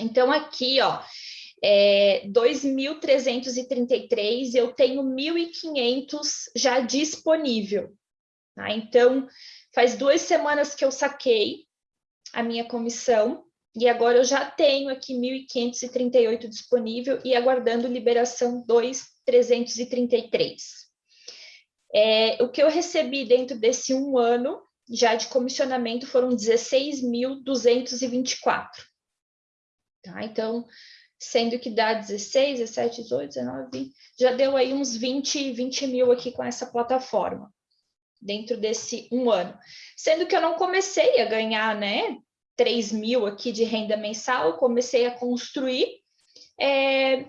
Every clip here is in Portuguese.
Então, aqui, ó, é 2.333, eu tenho 1.500 já disponível. Tá? Então, faz duas semanas que eu saquei a minha comissão, e agora eu já tenho aqui 1.538 disponível e aguardando liberação 2.333. É, o que eu recebi dentro desse um ano já de comissionamento foram 16.224. Tá? Então, sendo que dá 16, 17, 18, 19, 20, já deu aí uns 20, 20 mil aqui com essa plataforma, dentro desse um ano. Sendo que eu não comecei a ganhar, né, 3 mil aqui de renda mensal, comecei a construir, é,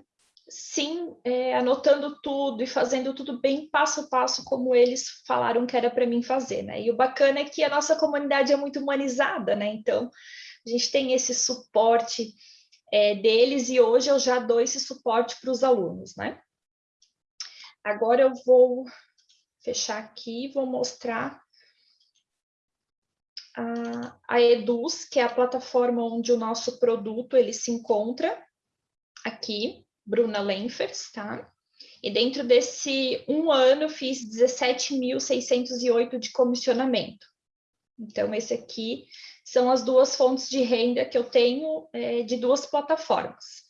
sim, é, anotando tudo e fazendo tudo bem passo a passo, como eles falaram que era para mim fazer, né? E o bacana é que a nossa comunidade é muito humanizada, né? Então, a gente tem esse suporte é, deles e hoje eu já dou esse suporte para os alunos, né? Agora eu vou fechar aqui, vou mostrar a, a Eduz, que é a plataforma onde o nosso produto ele se encontra aqui, Bruna Lenfers, tá? E dentro desse um ano eu fiz 17.608 de comissionamento. Então, esse aqui são as duas fontes de renda que eu tenho é, de duas plataformas.